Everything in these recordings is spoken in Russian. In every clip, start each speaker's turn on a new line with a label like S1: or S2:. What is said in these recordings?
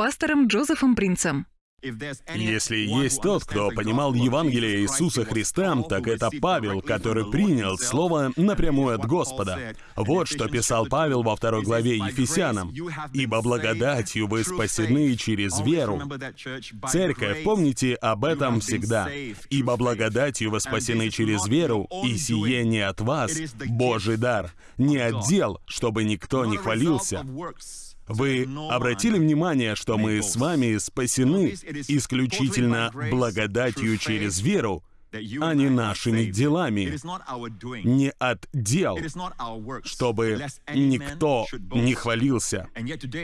S1: пастором Джозефом Принцем.
S2: Если есть тот, кто понимал Евангелие Иисуса Христа, так это Павел, который принял Слово напрямую от Господа. Вот что писал Павел во второй главе Ефесянам. «Ибо благодатью вы спасены через веру». Церковь, помните об этом всегда. «Ибо благодатью вы спасены через веру, и сие не от вас, Божий дар, не от дел, чтобы никто не хвалился». Вы обратили внимание, что мы с вами спасены исключительно благодатью через веру, а не нашими делами, не от дел, чтобы никто не хвалился.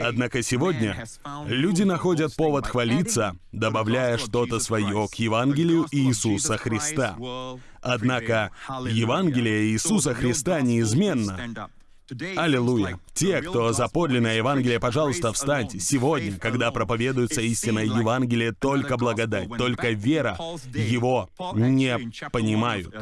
S2: Однако сегодня люди находят повод хвалиться, добавляя что-то свое к Евангелию Иисуса Христа. Однако Евангелие Иисуса Христа неизменно. Аллилуйя. Те, кто за подлинное Евангелие, пожалуйста, встаньте. Сегодня, когда проповедуется истинное Евангелие, только благодать, только вера, его не понимают.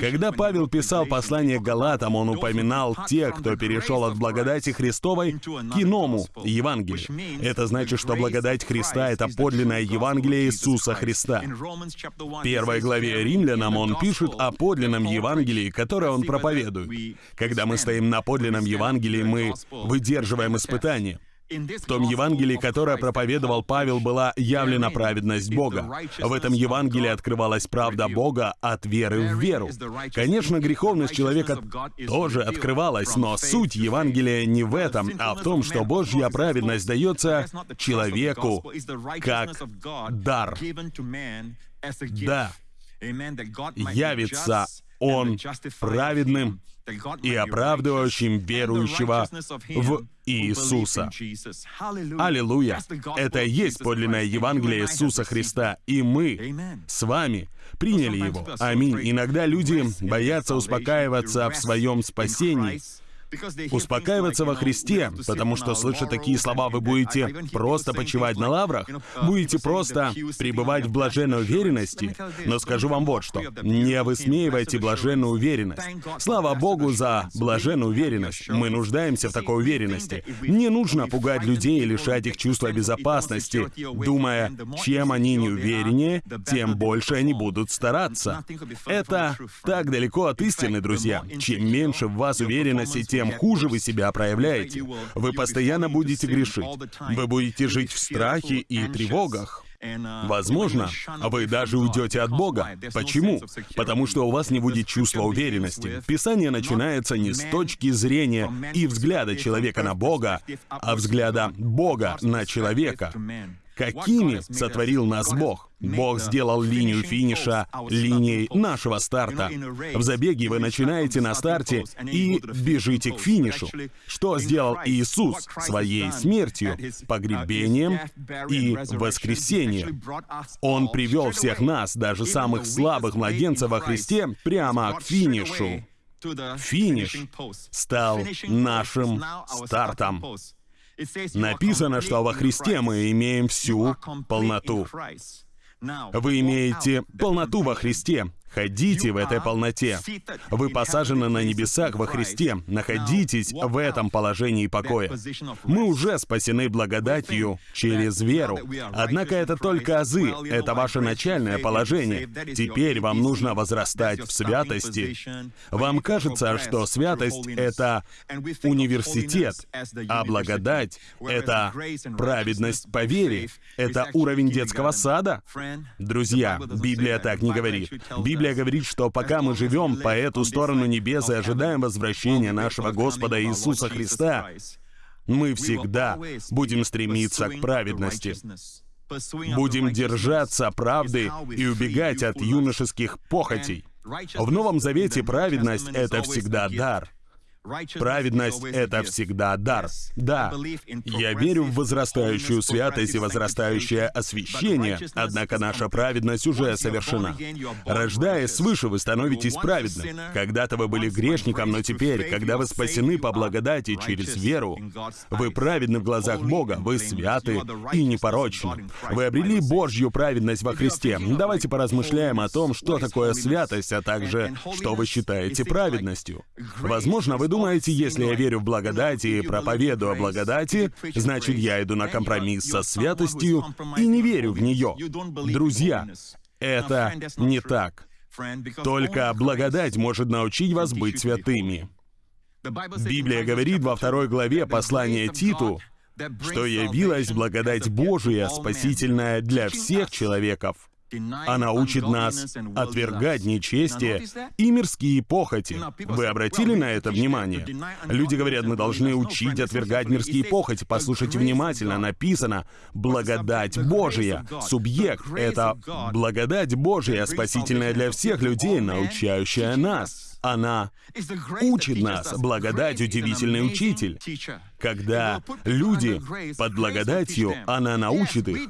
S2: Когда Павел писал послание Галатам, он упоминал тех, кто перешел от благодати Христовой к иному Евангелию. Это значит, что благодать Христа — это подлинное Евангелие Иисуса Христа. В первой главе Римлянам он пишет о подлинном Евангелии, которое он проповедует. Когда мы стоим на подлинном Евангелии мы выдерживаем испытания. В том Евангелии, которое проповедовал Павел, была явлена праведность Бога. В этом Евангелии открывалась правда Бога от веры в веру. Конечно, греховность человека тоже открывалась, но суть Евангелия не в этом, а в том, что Божья праведность дается человеку как дар. Да, явится Он праведным и оправдывающим верующего в Иисуса. Аллилуйя! Это и есть подлинное Евангелие Иисуса Христа, и мы с вами приняли его. Аминь. Иногда люди боятся успокаиваться в своем спасении, успокаиваться во Христе, потому что, слыша такие слова, вы будете просто почивать на лаврах, будете просто пребывать в блаженной уверенности. Но скажу вам вот что. Не высмеивайте блаженную уверенность. Слава Богу за блаженную уверенность. Мы нуждаемся в такой уверенности. Не нужно пугать людей и лишать их чувства безопасности, думая, чем они не увереннее, тем больше они будут стараться. Это так далеко от истины, друзья. Чем меньше в вас уверенности, тем тем хуже вы себя проявляете. Вы постоянно будете грешить. Вы будете жить в страхе и тревогах. Возможно, вы даже уйдете от Бога. Почему? Потому что у вас не будет чувства уверенности. Писание начинается не с точки зрения и взгляда человека на Бога, а взгляда Бога на человека. Какими сотворил нас Бог? Бог сделал линию финиша линией нашего старта. В забеге вы начинаете на старте и бежите к финишу. Что сделал Иисус своей смертью, погребением и воскресением? Он привел всех нас, даже самых слабых младенцев во Христе, прямо к финишу. Финиш стал нашим стартом. Написано, что во Христе мы имеем всю полноту. Вы имеете полноту во Христе, Ходите в этой полноте. Вы посажены на небесах во Христе. Находитесь в этом положении покоя. Мы уже спасены благодатью через веру. Однако это только азы. Это ваше начальное положение. Теперь вам нужно возрастать в святости. Вам кажется, что святость — это университет, а благодать — это праведность по вере. Это уровень детского сада. Друзья, Библия так не говорит. Библия Библия говорит, что пока мы живем по эту сторону небес и ожидаем возвращения нашего Господа Иисуса Христа, мы всегда будем стремиться к праведности. Будем держаться правды и убегать от юношеских похотей. В Новом Завете праведность — это всегда дар — Праведность — это всегда дар. Да, я верю в возрастающую святость и возрастающее освящение, однако наша праведность уже совершена. Рождаясь свыше, вы становитесь праведным. Когда-то вы были грешником, но теперь, когда вы спасены по благодати через веру, вы праведны в глазах Бога, вы святы и непорочны. Вы обрели Божью праведность во Христе. Давайте поразмышляем о том, что такое святость, а также, что вы считаете праведностью. Возможно, вы думаете, если я верю в благодать и проповедую о благодати, значит, я иду на компромисс со святостью и не верю в нее? Друзья, это не так. Только благодать может научить вас быть святыми. Библия говорит во второй главе послания Титу, что явилась благодать Божия, спасительная для всех человеков. Она учит нас отвергать нечестие и мирские похоти. Вы обратили на это внимание? Люди говорят, мы должны учить отвергать мирские похоти. Послушайте внимательно, написано «благодать Божия». Субъект — это благодать Божия, спасительная для всех людей, научающая нас. Она учит нас. Благодать — удивительный учитель. Когда люди под благодатью, она научит их.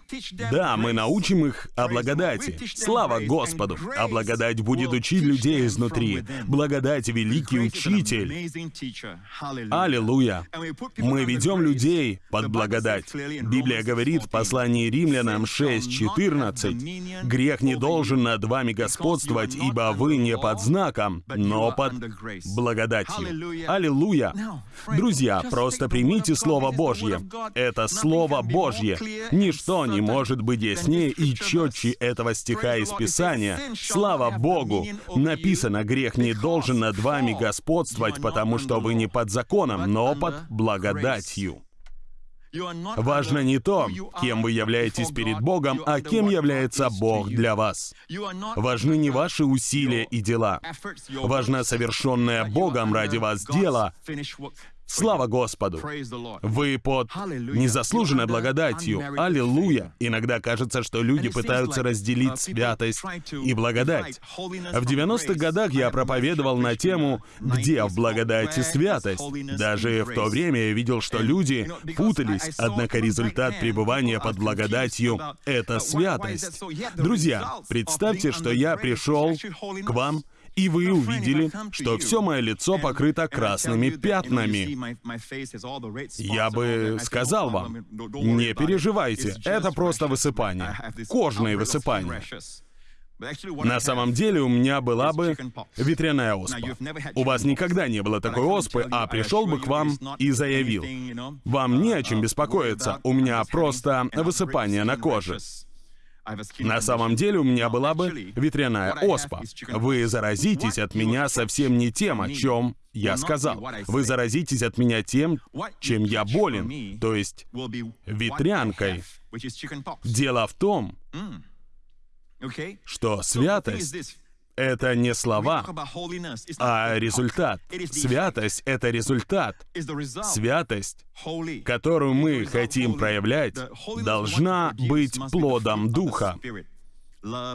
S2: Да, мы научим их о благодати. Слава Господу! А благодать будет учить людей изнутри. Благодать — великий учитель. Аллилуйя! Мы ведем людей под благодать. Библия говорит в послании римлянам 6.14, «Грех не должен над вами господствовать, ибо вы не под знаком, но под благодатью». Аллилуйя! Друзья, просто примите Примите Слово Божье. Это Слово Божье. Ничто не может быть яснее и четче этого стиха из Писания. Слава Богу! Написано, грех не должен над вами господствовать, потому что вы не под законом, но под благодатью. Важно не то, кем вы являетесь перед Богом, а кем является Бог для вас. Важны не ваши усилия и дела. Важно совершенное Богом ради вас дело, Слава Господу! Вы под незаслуженной благодатью. Аллилуйя! Иногда кажется, что люди пытаются разделить святость и благодать. В 90-х годах я проповедовал на тему «Где в благодати святость?». Даже в то время я видел, что люди путались, однако результат пребывания под благодатью — это святость. Друзья, представьте, что я пришел к вам и вы увидели, что все мое лицо покрыто красными пятнами. Я бы сказал вам, не переживайте, это просто высыпание, кожные высыпания. На самом деле у меня была бы ветряная оспа. У вас никогда не было такой оспы, а пришел бы к вам и заявил, «Вам не о чем беспокоиться, у меня просто высыпание на коже». На самом деле у меня была бы ветряная оспа. Вы заразитесь от меня совсем не тем, о чем я сказал. Вы заразитесь от меня тем, чем я болен, то есть ветрянкой. Дело в том, что святость это не слова, а результат. Святость — это результат. Святость, которую мы хотим проявлять, должна быть плодом Духа.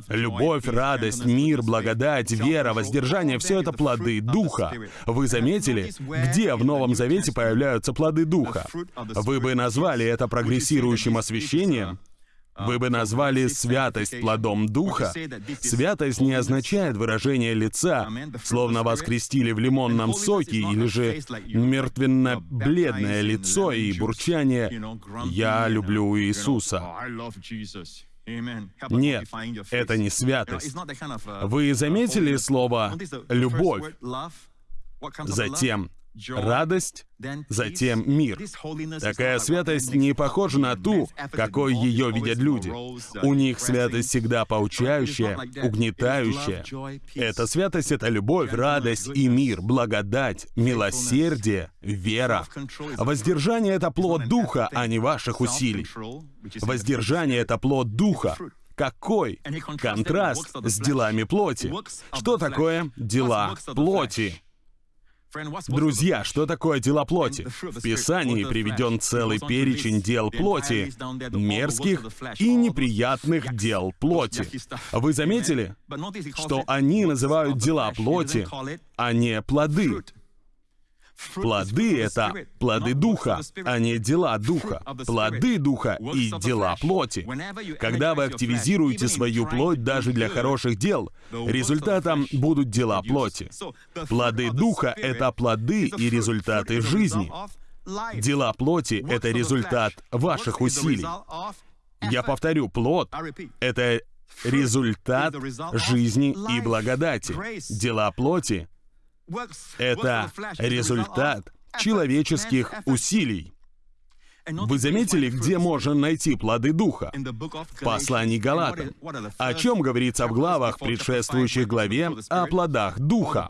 S2: Любовь, радость, мир, благодать, вера, воздержание — все это плоды Духа. Вы заметили, где в Новом Завете появляются плоды Духа? Вы бы назвали это прогрессирующим освящением? Вы бы назвали святость плодом Духа. Святость не означает выражение лица, словно вас крестили в лимонном соке, или же мертвенно-бледное лицо и бурчание «Я люблю Иисуса». Нет, это не святость. Вы заметили слово «любовь»? Затем радость, затем мир. Такая святость не похожа на ту, какой ее видят люди. У них святость всегда поучающая, угнетающая. Эта святость — это любовь, радость и мир, благодать, милосердие, вера. Воздержание — это плод Духа, а не ваших усилий. Воздержание — это плод Духа. Какой контраст с делами плоти? Что такое дела плоти? Друзья, что такое дела плоти? В Писании приведен целый перечень дел плоти, мерзких и неприятных дел плоти. Вы заметили, что они называют дела плоти, а не плоды? Плоды — это плоды Духа, а не дела Духа. Плоды Духа и дела плоти. Когда вы активизируете свою плоть даже для хороших дел, результатом будут дела плоти. Плоды Духа — это плоды и результаты жизни. Дела плоти — это результат ваших усилий. Я повторю, плод — это результат жизни и благодати. Дела плоти Это результат человеческих усилий. Вы заметили, где можно найти плоды Духа? В послании Галатам. О чем говорится в главах, предшествующих главе, о плодах Духа?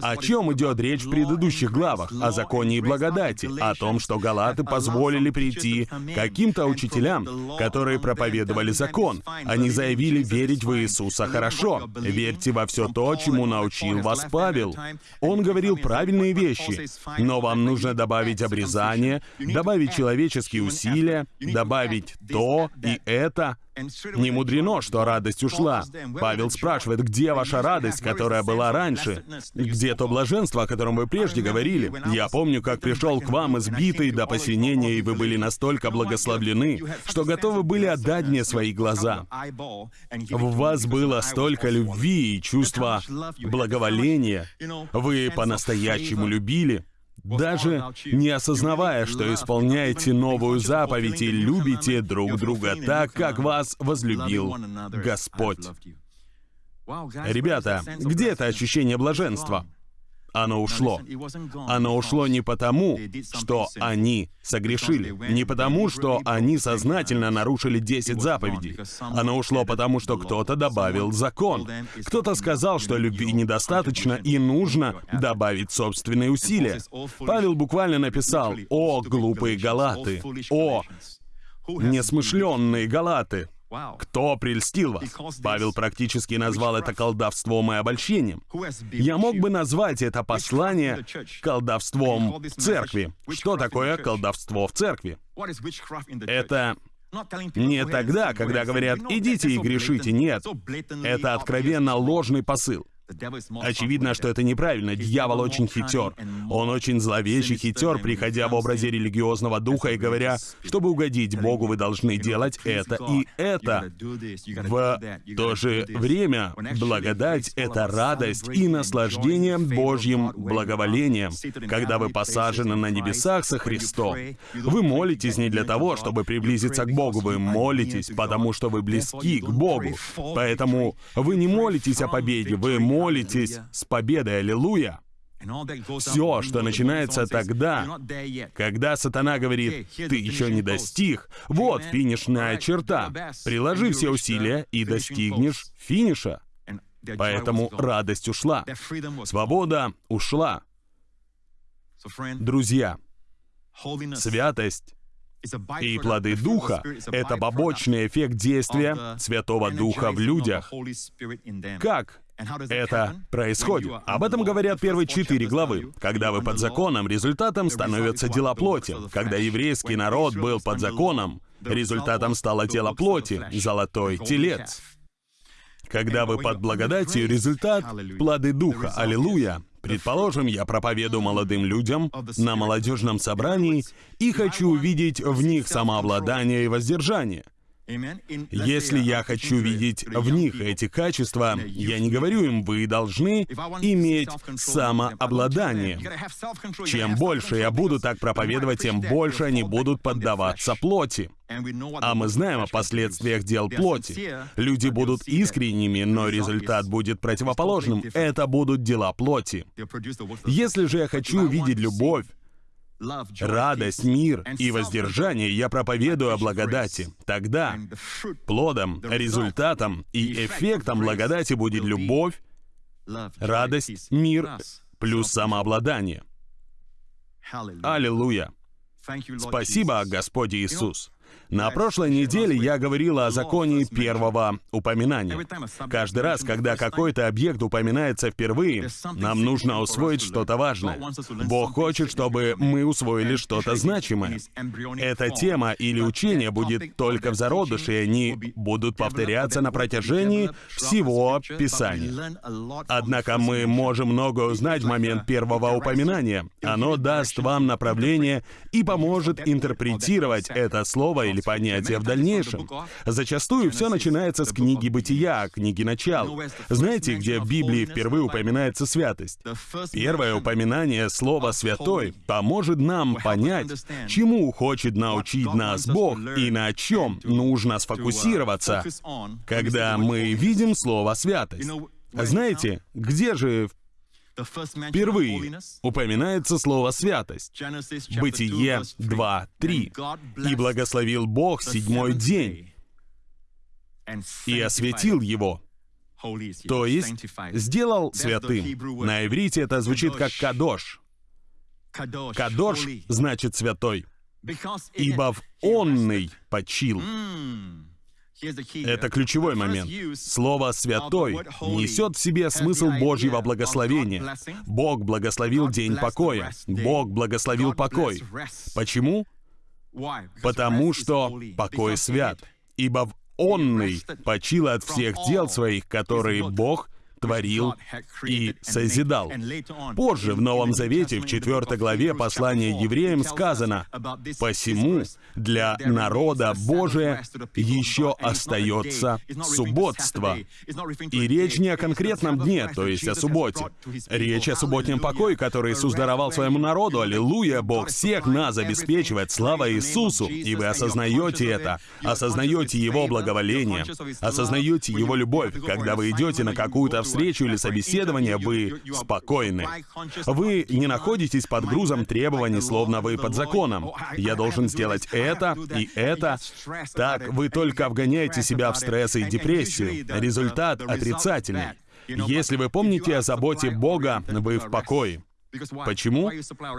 S2: О чем идет речь в предыдущих главах? О законе и благодати. О том, что Галаты позволили прийти каким-то учителям, которые проповедовали закон. Они заявили верить в Иисуса хорошо. Верьте во все то, чему научил вас Павел. Он говорил правильные вещи, но вам нужно добавить обрезание, добавить добавить человеческие усилия, добавить то и это. Не мудрено, что радость ушла. Павел спрашивает, где ваша радость, которая была раньше? Где то блаженство, о котором вы прежде говорили? Я помню, как пришел к вам избитый до посинения, и вы были настолько благословлены, что готовы были отдать мне свои глаза. В вас было столько любви и чувства благоволения. Вы по-настоящему любили даже не осознавая, что исполняете новую заповедь и любите друг друга так, как вас возлюбил Господь. Ребята, где это ощущение блаженства? Оно ушло. Оно ушло не потому, что они согрешили, не потому, что они сознательно нарушили 10 заповедей. Оно ушло потому, что кто-то добавил закон. Кто-то сказал, что любви недостаточно и нужно добавить собственные усилия. Павел буквально написал «О, глупые галаты! О, несмышленные галаты!» Кто прельстил вас? Павел практически назвал это колдовством и обольщением. Я мог бы назвать это послание колдовством в церкви. Что такое колдовство в церкви? Это не тогда, когда говорят «идите и грешите», нет. Это откровенно ложный посыл. Очевидно, что это неправильно. Дьявол очень хитер. Он очень зловещий хитер, приходя в образе религиозного духа и говоря, чтобы угодить Богу, вы должны делать это и это. В то же время благодать — это радость и наслаждение Божьим благоволением. Когда вы посажены на небесах со Христом, вы молитесь не для того, чтобы приблизиться к Богу, вы молитесь, потому что вы близки к Богу. Поэтому вы не молитесь о победе, вы молитесь молитесь с победой, аллилуйя. Все, что начинается тогда, когда сатана говорит, ты еще не достиг, вот финишная черта. Приложи все усилия и достигнешь финиша. Поэтому радость ушла. Свобода ушла. Друзья, святость и плоды Духа — это побочный эффект действия Святого Духа в людях. Как это происходит. Об этом говорят первые четыре главы. Когда вы под законом, результатом становятся дела плоти. Когда еврейский народ был под законом, результатом стало тело плоти, золотой телец. Когда вы под благодатью, результат — плоды Духа. Аллилуйя! Предположим, я проповедую молодым людям на молодежном собрании и хочу увидеть в них самообладание и воздержание. Если я хочу видеть в них эти качества, я не говорю им, вы должны иметь самообладание. Чем больше я буду так проповедовать, тем больше они будут поддаваться плоти. А мы знаем о последствиях дел плоти. Люди будут искренними, но результат будет противоположным. Это будут дела плоти. Если же я хочу увидеть любовь, радость, мир и воздержание я проповедую о благодати. Тогда плодом, результатом и эффектом благодати будет любовь, радость, мир плюс самообладание. Аллилуйя! Спасибо, Господь Иисус. На прошлой неделе я говорил о законе первого упоминания. Каждый раз, когда какой-то объект упоминается впервые, нам нужно усвоить что-то важное. Бог хочет, чтобы мы усвоили что-то значимое. Эта тема или учение будет только в зародыше, и они будут повторяться на протяжении всего Писания. Однако мы можем много узнать в момент первого упоминания. Оно даст вам направление и поможет интерпретировать это слово или понятия в дальнейшем. Зачастую все начинается с книги Бытия, книги Начал. Знаете, где в Библии впервые упоминается святость? Первое упоминание слова «святой» поможет нам понять, чему хочет научить нас Бог и на чем нужно сфокусироваться, когда мы видим слово «святость». Знаете, где же Впервые упоминается слово «святость». Бытие 2.3. «И благословил Бог седьмой день, и осветил его». То есть, сделал святым. На иврите это звучит как «кадош». «Кадош» значит «святой», ибо в «онный» почил. Это ключевой момент. Слово «святой» несет в себе смысл Божьего благословения. Бог благословил день покоя. Бог благословил покой. Почему? Потому что покой свят. Ибо в онный почил от всех дел своих, которые Бог творил и созидал. Позже в Новом Завете, в 4 главе послания евреям сказано, «Посему для народа Божия еще остается субботство». И речь не о конкретном дне, то есть о субботе. Речь о субботнем покое, который Иисус даровал своему народу. Аллилуйя! Бог всех нас обеспечивает. Слава Иисусу! И вы осознаете это. Осознаете Его благоволение. Осознаете Его любовь, когда вы идете на какую-то встречу встречу или собеседование, вы спокойны. Вы не находитесь под грузом требований, словно вы под законом. Я должен сделать это и это. Так вы только вгоняете себя в стресс и депрессию. Результат отрицательный. Если вы помните о заботе Бога, вы в покое. Почему?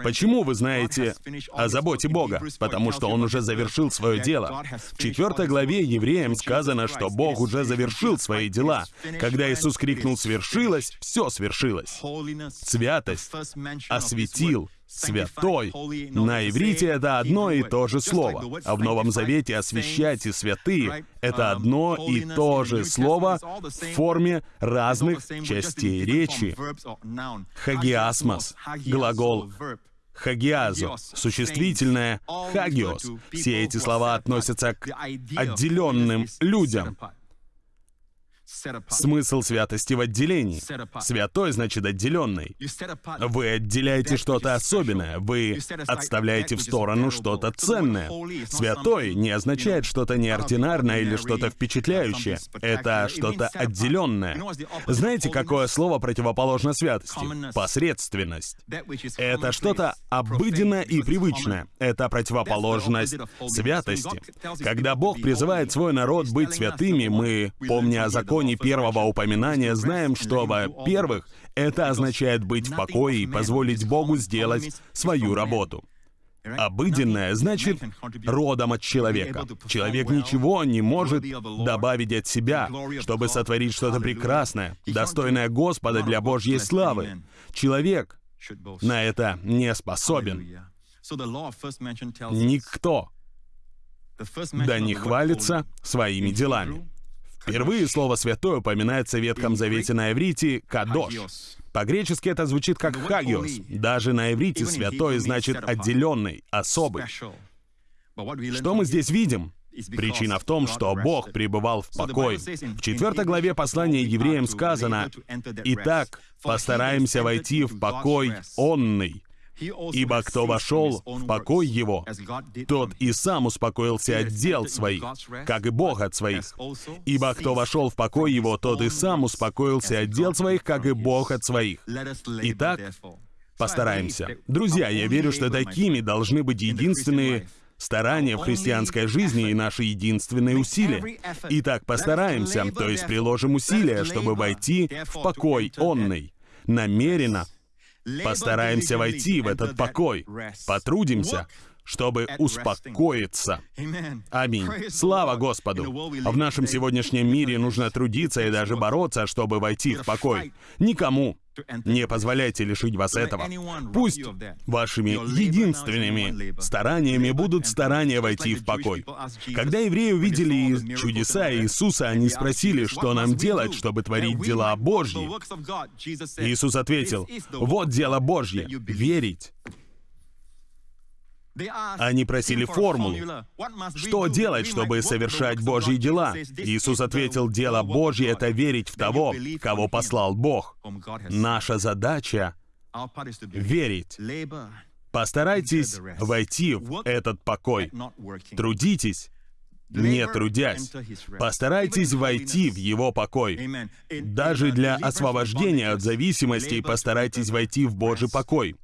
S2: Почему вы знаете о заботе Бога? Потому что Он уже завершил свое дело. В четвертой главе евреям сказано, что Бог уже завершил свои дела. Когда Иисус крикнул «свершилось», все свершилось. Святость осветил, святой. На иврите это одно и то же слово, а в Новом Завете «освящать» и «святые» — это одно и то же слово в форме разных частей речи. Хагиасмос — глагол хагиазо, существительное хагиос. Все эти слова относятся к отделенным людям, Смысл святости в отделении. Святой значит отделенный. Вы отделяете что-то особенное, вы отставляете в сторону что-то ценное. Святой не означает что-то неординарное или что-то впечатляющее. Это что-то отделенное. Знаете, какое слово противоположно святости? Посредственность. Это что-то обыденное и привычное. Это противоположность святости. Когда Бог призывает свой народ быть святыми, мы, помня о законе, законе первого упоминания знаем, что, во-первых, это означает быть в покое и позволить Богу сделать свою работу. Обыденное значит родом от человека. Человек ничего не может добавить от себя, чтобы сотворить что-то прекрасное, достойное Господа для Божьей славы. Человек на это не способен. Никто да не хвалится своими делами. Впервые слово «святой» упоминается в Ветхом Завете на иврите «кадош». По-гречески это звучит как «хагиос». Даже на иврите «святой» значит «отделенный», «особый». Что мы здесь видим? Причина в том, что Бог пребывал в покое. В четвертой главе послания евреям сказано, «Итак, постараемся войти в покой онный, Ибо кто вошел в покой его, тот и сам успокоился от дел своих, как и Бог от своих. Ибо кто вошел в покой его, тот и сам успокоился от дел своих, как и Бог от своих. Итак, постараемся. Друзья, я верю, что такими должны быть единственные старания в христианской жизни и наши единственные усилия. Итак, постараемся, то есть приложим усилия, чтобы войти в покой онный, намеренно, Постараемся войти в этот покой. Потрудимся, чтобы успокоиться. Аминь. Слава Господу. В нашем сегодняшнем мире нужно трудиться и даже бороться, чтобы войти в покой. Никому не позволяйте лишить вас этого. Пусть вашими единственными стараниями будут старания войти в покой. Когда евреи увидели чудеса Иисуса, они спросили, что нам делать, чтобы творить дела Божьи. Иисус ответил, «Вот дело Божье — верить». Они просили формулу. Что делать, чтобы совершать Божьи дела? Иисус ответил, дело Божье — это верить в того, кого послал Бог. Наша задача — верить. Постарайтесь войти в этот покой. Трудитесь, не трудясь. Постарайтесь войти в Его покой. Даже для освобождения от зависимостей постарайтесь войти в Божий покой.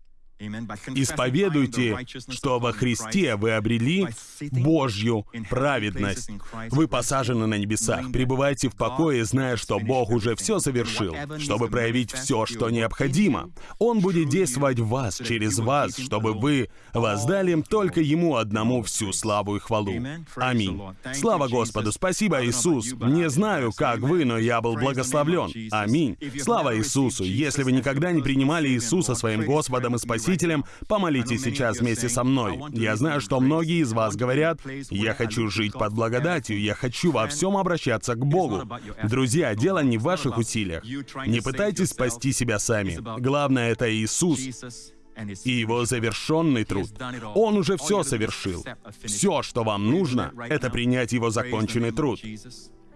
S2: Исповедуйте, что во Христе вы обрели Божью праведность. Вы посажены на небесах. Пребывайте в покое, зная, что Бог уже все совершил, чтобы проявить все, что необходимо. Он будет действовать в вас, через вас, чтобы вы воздали только Ему одному всю славу и хвалу. Аминь. Слава Господу! Спасибо, Иисус! Не знаю, как вы, но я был благословлен. Аминь. Слава Иисусу! Если вы никогда не принимали Иисуса своим Господом и Спасителем, Спасителем, помолитесь сейчас вместе со мной. Я знаю, что многие из вас говорят, «Я хочу жить под благодатью, я хочу во всем обращаться к Богу». Друзья, дело не в ваших усилиях. Не пытайтесь спасти себя сами. Главное — это Иисус и его завершенный труд. Он уже все совершил. Все, что вам нужно, это принять его законченный труд.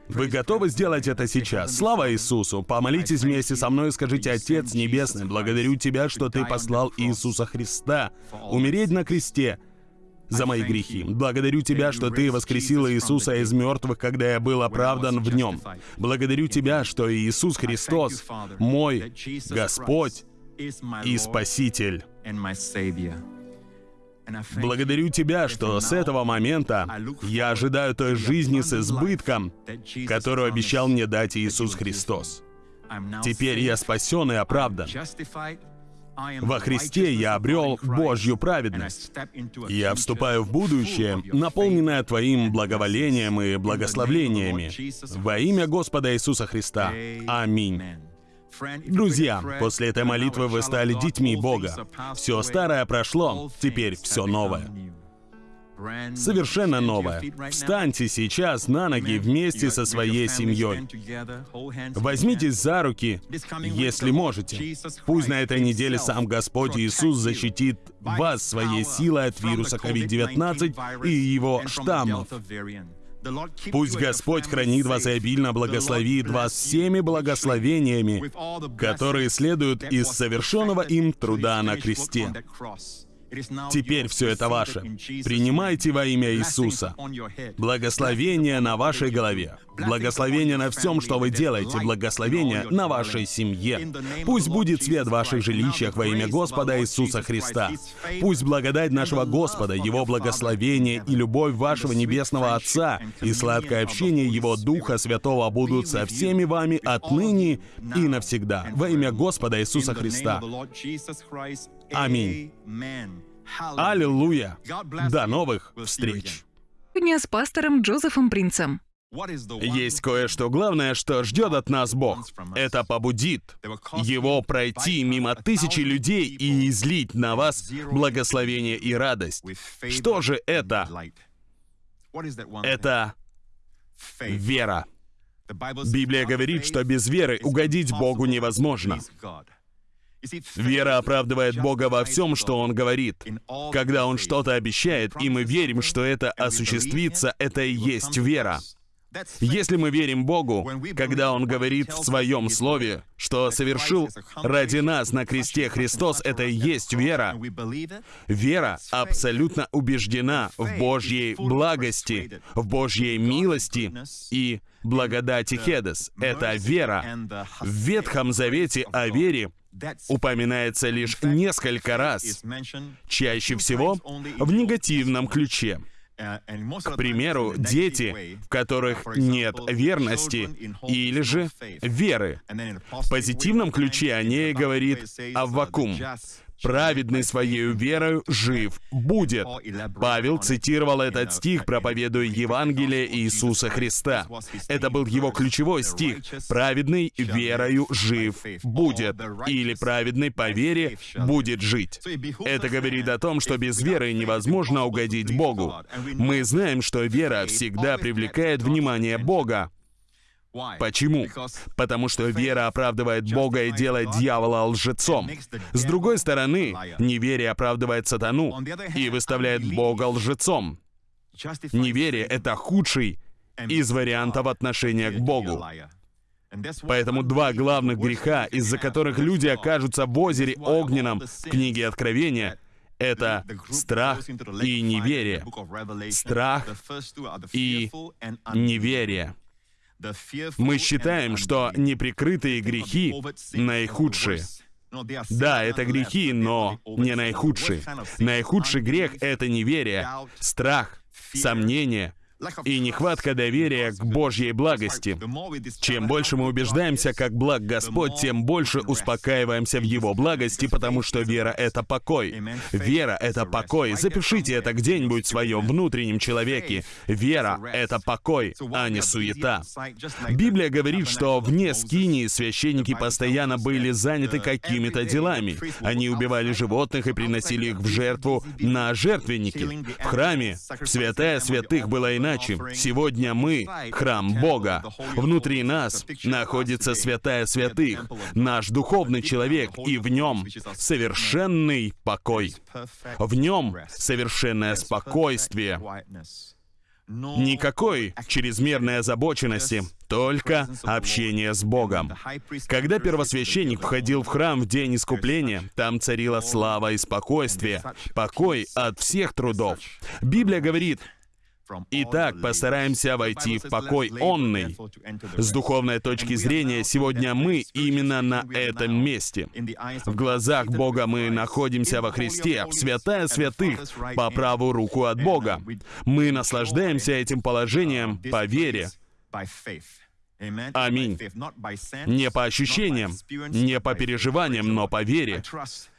S2: Вы готовы сделать это сейчас? Слава Иисусу! Помолитесь вместе со мной и скажите, Отец Небесный, благодарю Тебя, что Ты послал Иисуса Христа умереть на кресте за мои грехи. Благодарю Тебя, что Ты воскресил Иисуса из мертвых, когда я был оправдан в Нем. Благодарю Тебя, что Иисус Христос, мой Господь и Спаситель. Благодарю Тебя, что с этого момента я ожидаю той жизни с избытком, которую обещал мне дать Иисус Христос. Теперь я спасен и оправдан. Во Христе я обрел Божью праведность. Я вступаю в будущее, наполненное Твоим благоволением и благословлениями. Во имя Господа Иисуса Христа. Аминь. Друзья, после этой молитвы вы стали детьми Бога. Все старое прошло, теперь все новое. Совершенно новое. Встаньте сейчас на ноги вместе со своей семьей. Возьмитесь за руки, если можете. Пусть на этой неделе сам Господь Иисус защитит вас своей силой от вируса COVID-19 и его штаммов. Пусть Господь хранит вас и обильно благословит вас всеми благословениями, которые следуют из совершенного им труда на кресте. Теперь все это ваше. Принимайте во имя Иисуса. Благословение на вашей голове. Благословение на всем, что вы делаете. Благословение на вашей семье. Пусть будет свет в ваших жилищах во имя Господа Иисуса Христа. Пусть благодать нашего Господа, Его благословение и любовь вашего Небесного Отца и сладкое общение Его Духа Святого будут со всеми вами отныне и навсегда. Во имя Господа Иисуса Христа. Аминь. Аллилуйя. До новых встреч.
S1: Дня с пастором Джозефом Принцем.
S2: Есть кое-что главное, что ждет от нас Бог. Это побудит Его пройти мимо тысячи людей и излить на вас благословение и радость. Что же это? Это вера. Библия говорит, что без веры угодить Богу невозможно. Вера оправдывает Бога во всем, что Он говорит. Когда Он что-то обещает, и мы верим, что это осуществится, это и есть вера. Если мы верим Богу, когда Он говорит в Своем Слове, что совершил ради нас на кресте Христос, это и есть вера. Вера абсолютно убеждена в Божьей благости, в Божьей милости и благодати Хедес. Это вера. В Ветхом Завете о вере упоминается лишь несколько раз, чаще всего в негативном ключе. К примеру, дети, в которых нет верности или же веры. В позитивном ключе о ней говорит Аввакум праведный своей верою жив будет. Павел цитировал этот стих, проповедуя Евангелие Иисуса Христа. Это был его ключевой стих. «Праведный верою жив будет» или «Праведный по вере будет жить». Это говорит о том, что без веры невозможно угодить Богу. Мы знаем, что вера всегда привлекает внимание Бога. Почему? Потому что вера оправдывает Бога и делает дьявола лжецом. С другой стороны, неверие оправдывает сатану и выставляет Бога лжецом. Неверие — это худший из вариантов отношения к Богу. Поэтому два главных греха, из-за которых люди окажутся в озере огненном в книге Откровения, это страх и неверие. Страх и неверие. Мы считаем, что неприкрытые грехи наихудшие. Да, это грехи, но не наихудшие. Наихудший грех — это неверие, страх, сомнение — и нехватка доверия к Божьей благости. Чем больше мы убеждаемся, как благ Господь, тем больше успокаиваемся в Его благости, потому что вера — это покой. Вера — это покой. Запишите это где-нибудь в своем внутреннем человеке. Вера — это покой, а не суета. Библия говорит, что вне скинии священники постоянно были заняты какими-то делами. Они убивали животных и приносили их в жертву на жертвенники. В храме, в святая святых было иначе иначе. Сегодня мы — храм Бога. Внутри нас находится святая святых, наш духовный человек, и в нем совершенный покой. В нем совершенное спокойствие. Никакой чрезмерной озабоченности, только общение с Богом. Когда первосвященник входил в храм в день искупления, там царила слава и спокойствие, покой от всех трудов. Библия говорит, Итак, постараемся войти в покой онный. С духовной точки зрения, сегодня мы именно на этом месте. В глазах Бога мы находимся во Христе, в святая святых, по правую руку от Бога. Мы наслаждаемся этим положением по вере. Аминь. Не по ощущениям, не по переживаниям, но по вере.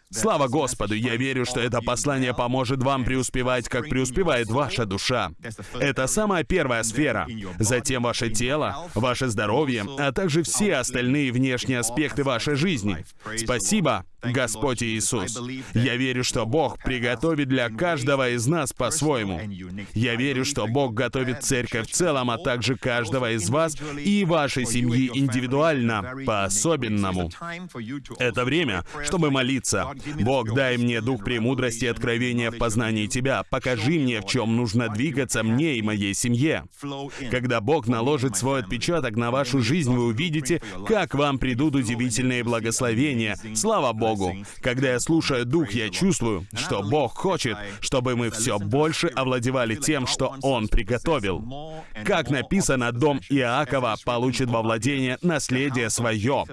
S2: Слава Господу, я верю, что это послание поможет вам преуспевать, как преуспевает ваша душа. Это самая первая сфера. Затем ваше тело, ваше здоровье, а также все остальные внешние аспекты вашей жизни. Спасибо, Господь Иисус. Я верю, что Бог приготовит для каждого из нас по-своему. Я верю, что Бог готовит церковь в целом, а также каждого из вас и вашей семьи индивидуально, по-особенному. Это время, чтобы молиться. Бог, дай мне дух премудрости и откровения в познании Тебя. Покажи мне, в чем нужно двигаться мне и моей семье. Когда Бог наложит свой отпечаток на вашу жизнь, вы увидите, как вам придут удивительные благословения. Слава Богу! Богу. Когда я слушаю Дух, я чувствую, что Бог хочет, чтобы мы все больше овладевали тем, что Он приготовил. Как написано, дом Иакова получит во владение наследие свое.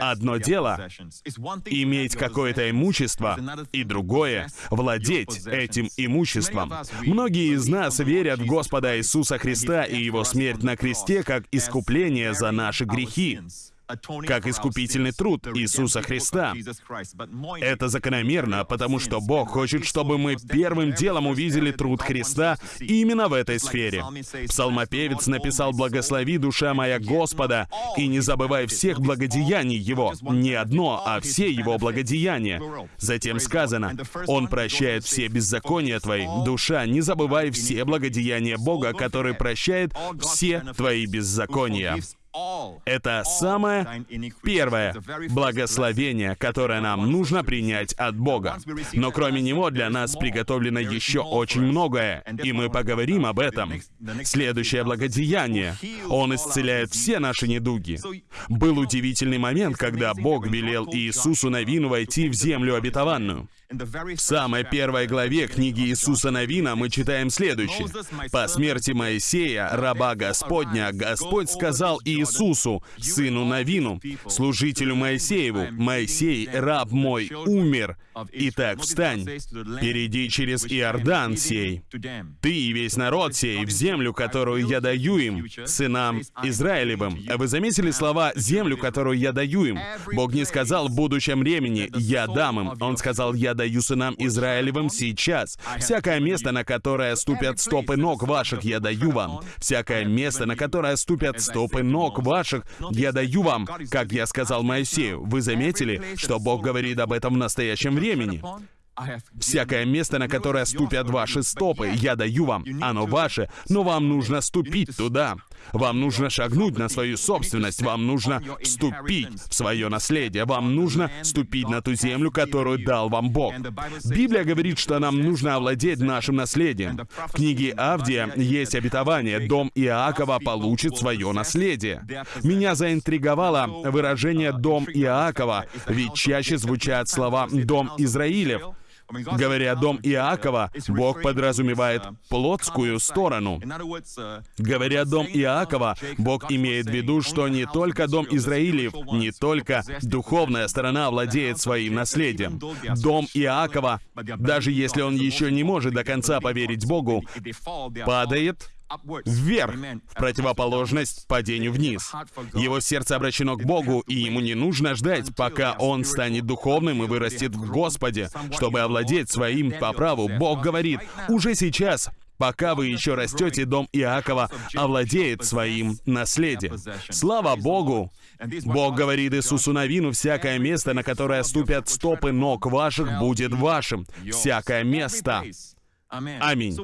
S2: Одно дело — иметь какое-то имущество, и другое — владеть этим имуществом. Многие из нас верят в Господа Иисуса Христа и Его смерть на кресте как искупление за наши грехи как искупительный труд Иисуса Христа. Это закономерно, потому что Бог хочет, чтобы мы первым делом увидели труд Христа именно в этой сфере. Псалмопевец написал «Благослови, душа моя, Господа, и не забывай всех благодеяний Его». Не одно, а все Его благодеяния. Затем сказано «Он прощает все беззакония твои». Душа, не забывай все благодеяния Бога, который прощает все твои беззакония. Это самое первое благословение, которое нам нужно принять от Бога. Но кроме него для нас приготовлено еще очень многое, и мы поговорим об этом. Следующее благодеяние. Он исцеляет все наши недуги. Был удивительный момент, когда Бог велел Иисусу Навину войти в землю обетованную. В самой первой главе книги Иисуса Навина мы читаем следующее. «По смерти Моисея, раба Господня, Господь сказал Иисусу, сыну Навину, служителю Моисееву, Моисей, раб мой, умер. Итак, встань, перейди через Иордан сей, ты и весь народ сей, в землю, которую я даю им, сынам Израилевым». Вы заметили слова «землю, которую я даю им»? Бог не сказал в будущем времени «я дам им». Он сказал «я даю сынам Израилевым сейчас. Всякое место, на которое ступят стопы ног ваших, я даю вам. Всякое место, на которое ступят стопы ног ваших, я даю вам, как я сказал Моисею. Вы заметили, что Бог говорит об этом в настоящем времени? Всякое место, на которое ступят ваши стопы, я даю вам. Оно ваше, но вам нужно ступить туда. Вам нужно шагнуть на свою собственность, вам нужно вступить в свое наследие, вам нужно ступить на ту землю, которую дал вам Бог. Библия говорит, что нам нужно овладеть нашим наследием. В книге Авдия есть обетование, дом Иакова получит свое наследие. Меня заинтриговало выражение «дом Иакова», ведь чаще звучат слова «дом Израилев». Говоря «дом Иакова», Бог подразумевает плотскую сторону. Говоря «дом Иакова», Бог имеет в виду, что не только дом Израилев, не только духовная сторона владеет своим наследием. Дом Иакова, даже если он еще не может до конца поверить Богу, падает вверх, в противоположность падению вниз. Его сердце обращено к Богу, и ему не нужно ждать, пока он станет духовным и вырастет в Господе, чтобы овладеть своим по праву. Бог говорит, уже сейчас пока вы еще растете, дом Иакова овладеет своим наследием. Слава Богу! Бог говорит Иисусу Навину, «Всякое место, на которое ступят стопы ног ваших, будет вашим. Всякое место». Аминь.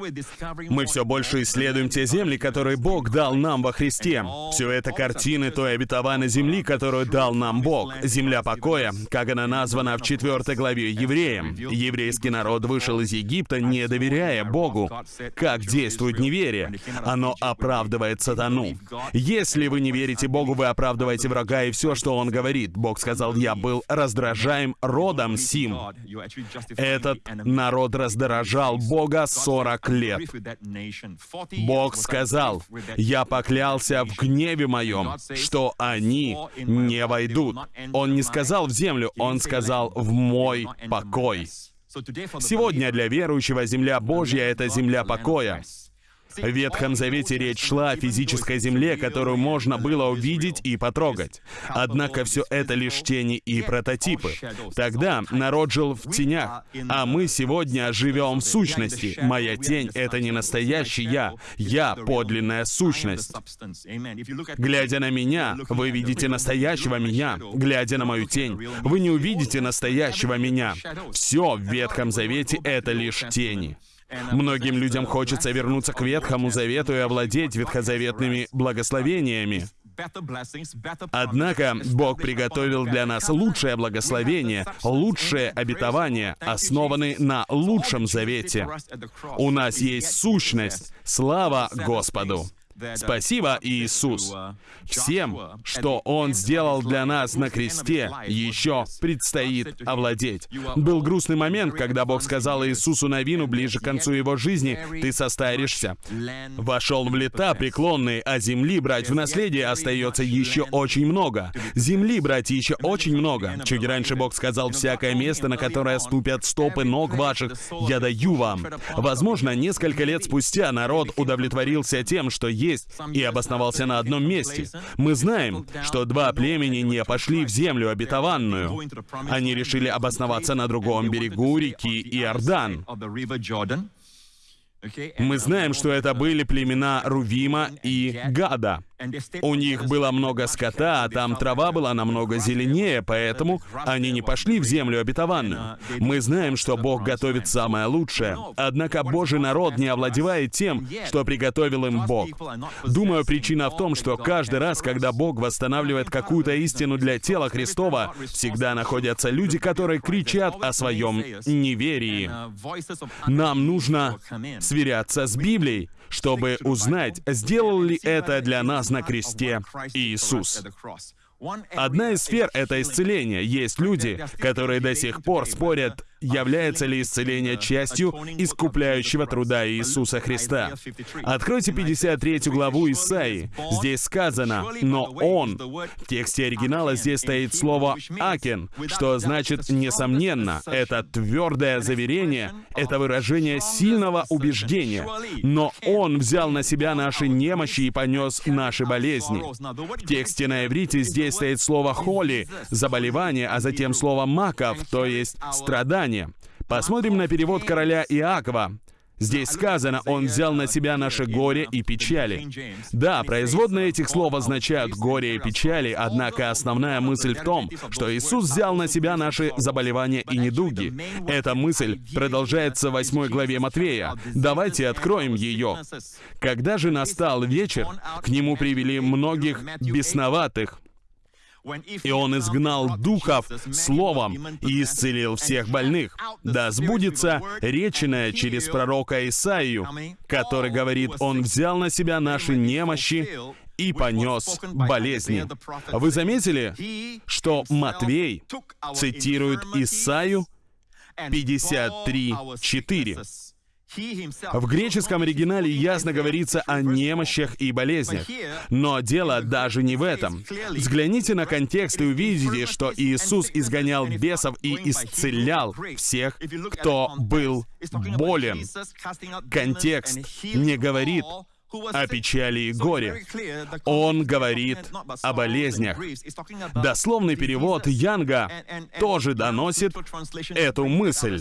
S2: Мы все больше исследуем те земли, которые Бог дал нам во Христе. Все это картины той обетованной земли, которую дал нам Бог. Земля покоя, как она названа в 4 главе Евреям. Еврейский народ вышел из Египта, не доверяя Богу. Как действует неверие? Оно оправдывает сатану. Если вы не верите Богу, вы оправдываете врага и все, что он говорит. Бог сказал, я был раздражаем родом сим. Этот народ раздражал Бога Бога 40 лет. Бог сказал, «Я поклялся в гневе моем, что они не войдут». Он не сказал в землю, Он сказал в мой покой. Сегодня для верующего земля Божья — это земля покоя. В Ветхом Завете речь шла о физической земле, которую можно было увидеть и потрогать. Однако все это лишь тени и прототипы. Тогда народ жил в тенях, а мы сегодня живем в сущности. Моя тень — это не настоящий я, я — подлинная сущность. Глядя на меня, вы видите настоящего меня. Глядя на мою тень, вы не увидите настоящего меня. Все в Ветхом Завете — это лишь тени. Многим людям хочется вернуться к Ветхому Завету и овладеть ветхозаветными благословениями. Однако Бог приготовил для нас лучшее благословение, лучшее обетование, основанное на лучшем завете. У нас есть сущность. Слава Господу! Спасибо, Иисус. Всем, что Он сделал для нас на кресте, еще предстоит овладеть. Был грустный момент, когда Бог сказал Иисусу Навину ближе к концу его жизни, «Ты состаришься». Вошел в лета преклонные, а земли брать в наследие остается еще очень много. Земли брать еще очень много. Чуть раньше Бог сказал, «Всякое место, на которое ступят стопы ног ваших, я даю вам». Возможно, несколько лет спустя народ удовлетворился тем, что есть, и обосновался на одном месте. Мы знаем, что два племени не пошли в землю обетованную. Они решили обосноваться на другом берегу реки Иордан. Мы знаем, что это были племена Рувима и Гада. У них было много скота, а там трава была намного зеленее, поэтому они не пошли в землю обетованную. Мы знаем, что Бог готовит самое лучшее. Однако Божий народ не овладевает тем, что приготовил им Бог. Думаю, причина в том, что каждый раз, когда Бог восстанавливает какую-то истину для тела Христова, всегда находятся люди, которые кричат о своем неверии. Нам нужно сверяться с Библией, чтобы узнать, сделал ли это для нас на кресте Иисус. Одна из сфер — это исцеление. Есть люди, которые до сих пор спорят, является ли исцеление частью искупляющего труда Иисуса Христа. Откройте 53 главу Исаии. Здесь сказано «но Он». В тексте оригинала здесь стоит слово «акен», что значит «несомненно». Это твердое заверение, это выражение сильного убеждения. Но Он взял на себя наши немощи и понес наши болезни. В тексте на иврите здесь стоит слово «холи» — заболевание, а затем слово «маков», то есть «страдание». Писания. Посмотрим на перевод короля Иакова. Здесь сказано, «Он взял на себя наше горе и печали». Да, производные этих слов означают «горе и печали», однако основная мысль в том, что Иисус взял на себя наши заболевания и недуги. Эта мысль продолжается в 8 главе Матвея. Давайте откроем ее. «Когда же настал вечер, к нему привели многих бесноватых, и он изгнал духов словом и исцелил всех больных. Да сбудется реченное через пророка Исаию, который говорит, «Он взял на себя наши немощи и понес болезни». Вы заметили, что Матвей цитирует Исаию 53.4. В греческом оригинале ясно говорится о немощах и болезнях. Но дело даже не в этом. Взгляните на контекст и увидите, что Иисус изгонял бесов и исцелял всех, кто был болен. Контекст не говорит о печали и горе. Он говорит о болезнях. Дословный перевод Янга тоже доносит эту мысль.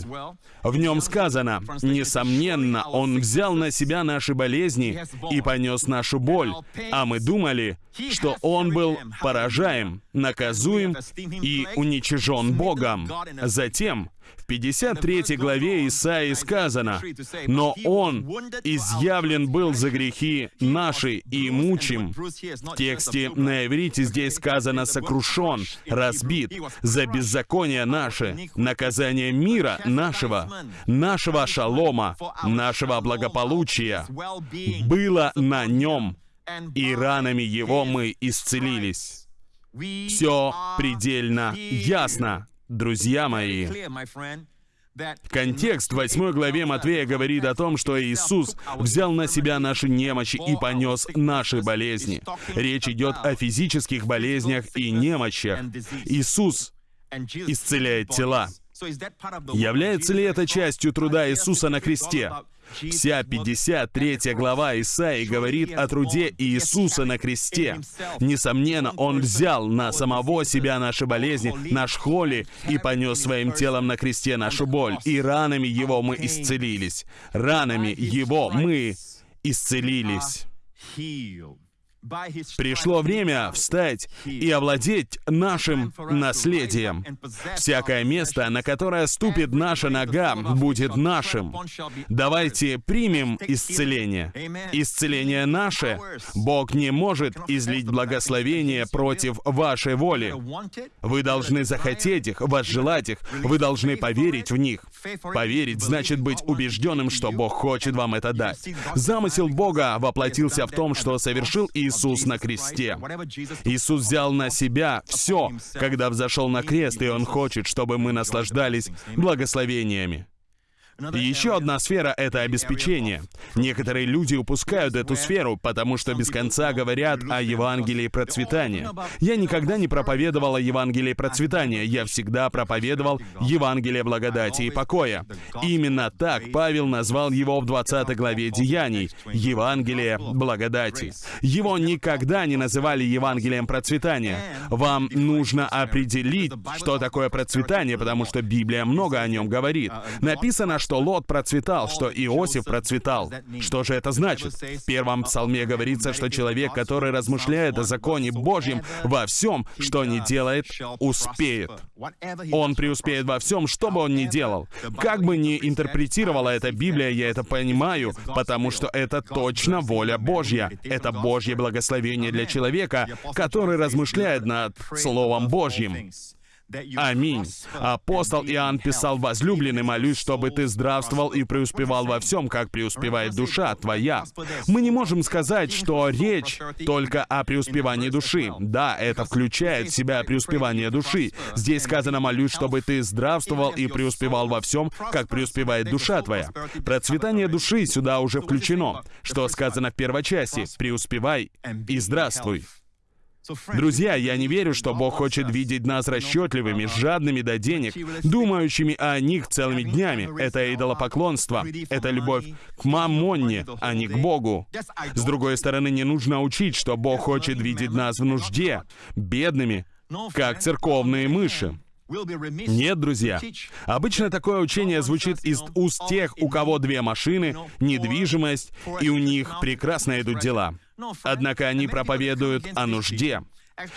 S2: В нем сказано, «Несомненно, Он взял на себя наши болезни и понес нашу боль, а мы думали, что Он был поражаем, наказуем и уничижен Богом. Затем в 53 главе Исаии сказано, «Но Он изъявлен был за грехи наши и мучим». В тексте на иврите здесь сказано «сокрушен», «разбит» за беззаконие наше, наказание мира нашего, нашего шалома, нашего благополучия было на нем, и ранами его мы исцелились. Все предельно ясно друзья мои. Контекст в 8 главе Матвея говорит о том, что Иисус взял на себя наши немощи и понес наши болезни. Речь идет о физических болезнях и немощах. Иисус исцеляет тела. Является ли это частью труда Иисуса на кресте? Вся 53 глава Исаии говорит о труде Иисуса на кресте. Несомненно, Он взял на самого себя наши болезни, наш холи, и понес своим телом на кресте нашу боль. И ранами Его мы исцелились. Ранами Его мы исцелились. Пришло время встать и овладеть нашим наследием. Всякое место, на которое ступит наша нога, будет нашим. Давайте примем исцеление. Исцеление наше. Бог не может излить благословение против вашей воли. Вы должны захотеть их, возжелать их. Вы должны поверить в них. Поверить значит быть убежденным, что Бог хочет вам это дать. Замысел Бога воплотился в том, что совершил Иисус Иисус на кресте. Иисус взял на себя все, когда взошел на крест, и Он хочет, чтобы мы наслаждались благословениями. И еще одна сфера — это обеспечение. Некоторые люди упускают эту сферу, потому что без конца говорят о Евангелии процветания. Я никогда не проповедовал о Евангелии процветания, я всегда проповедовал Евангелие благодати и покоя. Именно так Павел назвал его в 20 главе Деяний — Евангелие благодати. Его никогда не называли Евангелием процветания. Вам нужно определить, что такое процветание, потому что Библия много о нем говорит. Написано, что Лот процветал, что Иосиф процветал. Что же это значит? В первом псалме говорится, что человек, который размышляет о законе Божьем во всем, что не делает, успеет. Он преуспеет во всем, что бы он ни делал. Как бы ни интерпретировала эта Библия, я это понимаю, потому что это точно воля Божья. Это Божье благословение для человека, который размышляет над Словом Божьим. Аминь. Апостол Иоанн писал, «Возлюбленный, молюсь, чтобы ты здравствовал и преуспевал во всем, как преуспевает душа твоя». Мы не можем сказать, что речь только о преуспевании души. Да, это включает в себя преуспевание души. Здесь сказано, «Молюсь, чтобы ты здравствовал и преуспевал во всем, как преуспевает душа твоя». Процветание души сюда уже включено. Что сказано в первой части? «Преуспевай и здравствуй». Друзья, я не верю, что Бог хочет видеть нас расчетливыми, жадными до денег, думающими о них целыми днями. Это идолопоклонство. Это любовь к мамонне, а не к Богу. С другой стороны, не нужно учить, что Бог хочет видеть нас в нужде, бедными, как церковные мыши. Нет, друзья. Обычно такое учение звучит из уст тех, у кого две машины, недвижимость, и у них прекрасно идут дела. Однако они проповедуют о нужде.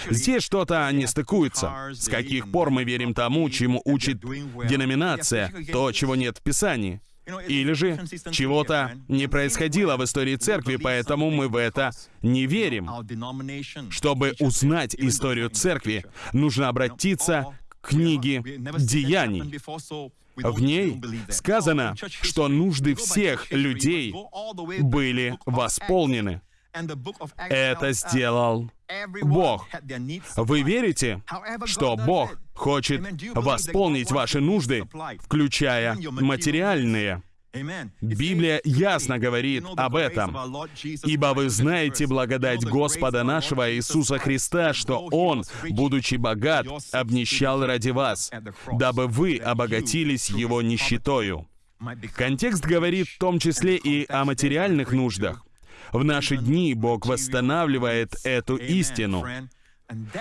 S2: Здесь что-то не стыкуется. С каких пор мы верим тому, чему учит деноминация, то, чего нет в Писании? Или же чего-то не происходило в истории церкви, поэтому мы в это не верим. Чтобы узнать историю церкви, нужно обратиться к книге «Деяний». В ней сказано, что нужды всех людей были восполнены. Это сделал Бог. Вы верите, что Бог хочет восполнить ваши нужды, включая материальные? Библия ясно говорит об этом. «Ибо вы знаете благодать Господа нашего Иисуса Христа, что Он, будучи богат, обнищал ради вас, дабы вы обогатились Его нищетою». Контекст говорит в том числе и о материальных нуждах. В наши дни Бог восстанавливает эту истину.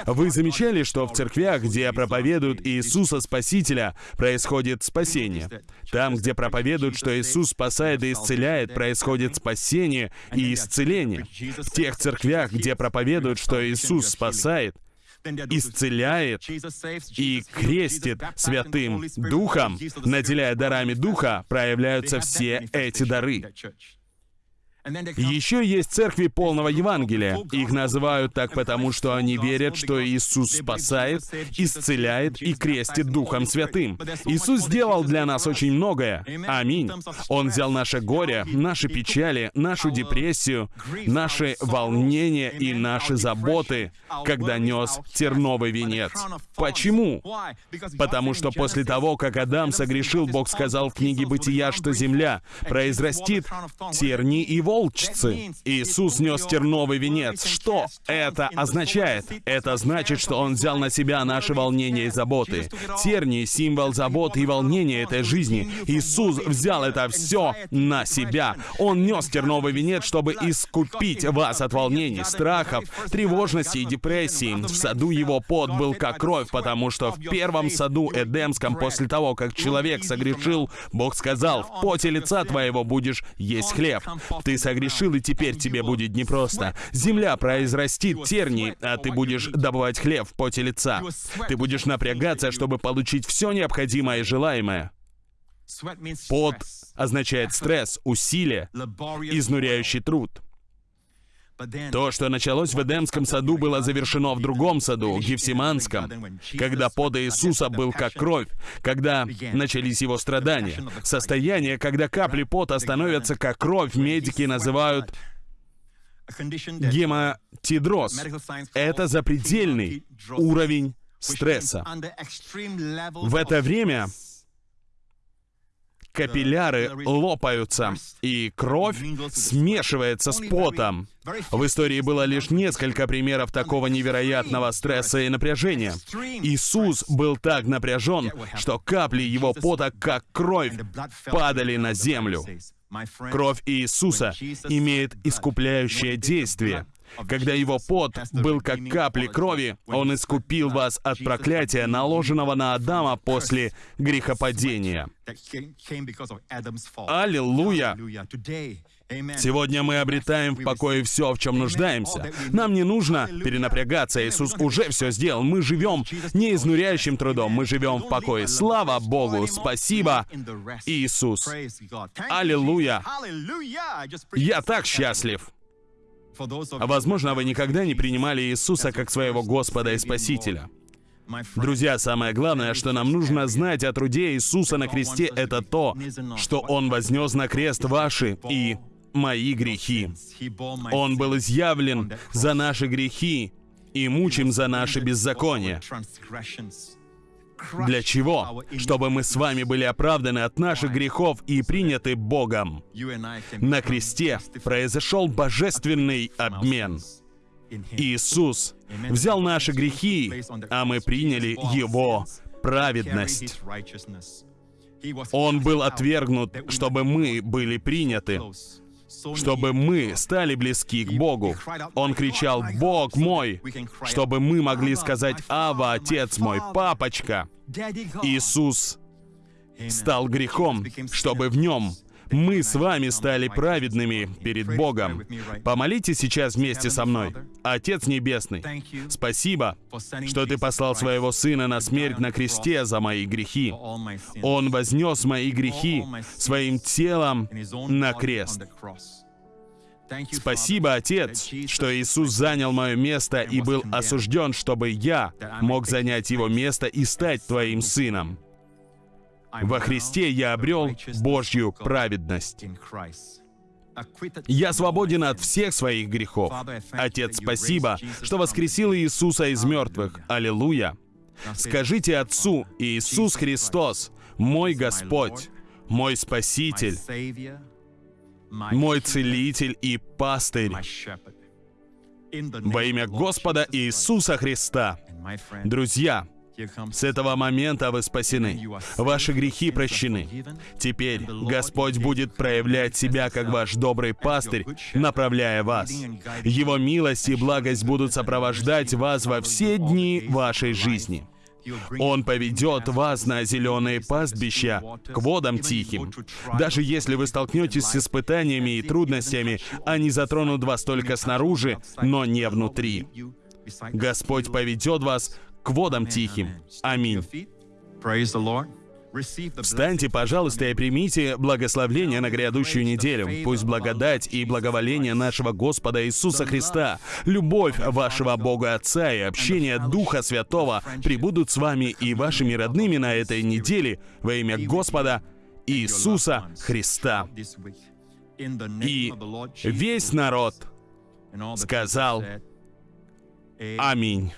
S2: Вы замечали, что в церквях, где проповедуют Иисуса Спасителя, происходит спасение? Там, где проповедуют, что Иисус спасает и исцеляет, происходит спасение и исцеление. В тех церквях, где проповедуют, что Иисус спасает, исцеляет и крестит Святым Духом, наделяя дарами Духа, проявляются все эти дары. Еще есть церкви полного Евангелия. Их называют так потому, что они верят, что Иисус спасает, исцеляет и крестит Духом Святым. Иисус сделал для нас очень многое. Аминь. Он взял наше горе, наши печали, нашу депрессию, наши волнения и наши заботы, когда нес терновый венец. Почему? Потому что после того, как Адам согрешил, Бог сказал в книге Бытия, что земля произрастит терни и волны волчцы. Иисус нес терновый венец. Что это означает? Это значит, что Он взял на себя наши волнения и заботы. Терни — символ заботы и волнения этой жизни. Иисус взял это все на себя. Он нес терновый венец, чтобы искупить вас от волнений, страхов, тревожности и депрессии. В саду его пот был как кровь, потому что в первом саду Эдемском, после того, как человек согрешил, Бог сказал, «В поте лица твоего будешь есть хлеб». Ты согрешил, и теперь тебе будет непросто. Земля произрастит терни, а ты будешь добывать хлеб в поте лица. Ты будешь напрягаться, чтобы получить все необходимое и желаемое. Пот означает стресс, усилие, изнуряющий труд. То, что началось в Эдемском саду, было завершено в другом саду, Гефсиманском, когда под Иисуса был как кровь, когда начались его страдания. Состояние, когда капли пота становятся как кровь, медики называют гематидроз. Это запредельный уровень стресса. В это время капилляры лопаются, и кровь смешивается с потом. В истории было лишь несколько примеров такого невероятного стресса и напряжения. Иисус был так напряжен, что капли его пота, как кровь, падали на землю. Кровь Иисуса имеет искупляющее действие. Когда его пот был как капли крови, он искупил вас от проклятия, наложенного на Адама после грехопадения. Аллилуйя! Сегодня мы обретаем в покое все, в чем нуждаемся. Нам не нужно перенапрягаться. Иисус уже все сделал. Мы живем не изнуряющим трудом, мы живем в покое. Слава Богу! Спасибо, Иисус! Аллилуйя! Я так счастлив! Возможно, вы никогда не принимали Иисуса как своего Господа и Спасителя. Друзья, самое главное, что нам нужно знать о труде Иисуса на кресте, это то, что Он вознес на крест ваши и мои грехи. Он был изъявлен за наши грехи и мучим за наши беззакония. Для чего? Чтобы мы с вами были оправданы от наших грехов и приняты Богом. На кресте произошел божественный обмен. Иисус взял наши грехи, а мы приняли Его праведность. Он был отвергнут, чтобы мы были приняты чтобы мы стали близки к Богу. Он кричал «Бог мой!», чтобы мы могли сказать «Ава, Отец мой, Папочка!». Иисус стал грехом, чтобы в нем мы с вами стали праведными перед Богом. Помолитесь сейчас вместе со мной. Отец Небесный, спасибо, что Ты послал Своего Сына на смерть на кресте за мои грехи. Он вознес мои грехи своим телом на крест. Спасибо, Отец, что Иисус занял мое место и был осужден, чтобы я мог занять его место и стать Твоим Сыном. Во Христе я обрел Божью праведность. Я свободен от всех своих грехов. Отец, спасибо, что воскресил Иисуса из мертвых. Аллилуйя. Скажите Отцу, Иисус Христос, мой Господь, мой Спаситель, мой Целитель и Пастырь. Во имя Господа Иисуса Христа. Друзья, с этого момента вы спасены. Ваши грехи прощены. Теперь Господь будет проявлять себя как ваш добрый пастырь, направляя вас. Его милость и благость будут сопровождать вас во все дни вашей жизни. Он поведет вас на зеленые пастбища, к водам тихим. Даже если вы столкнетесь с испытаниями и трудностями, они затронут вас только снаружи, но не внутри. Господь поведет вас к водам тихим. Аминь. Встаньте, пожалуйста, и примите благословление на грядущую неделю. Пусть благодать и благоволение нашего Господа Иисуса Христа, любовь вашего Бога Отца и общение Духа Святого прибудут с вами и вашими родными на этой неделе во имя Господа Иисуса Христа. И весь народ сказал Аминь.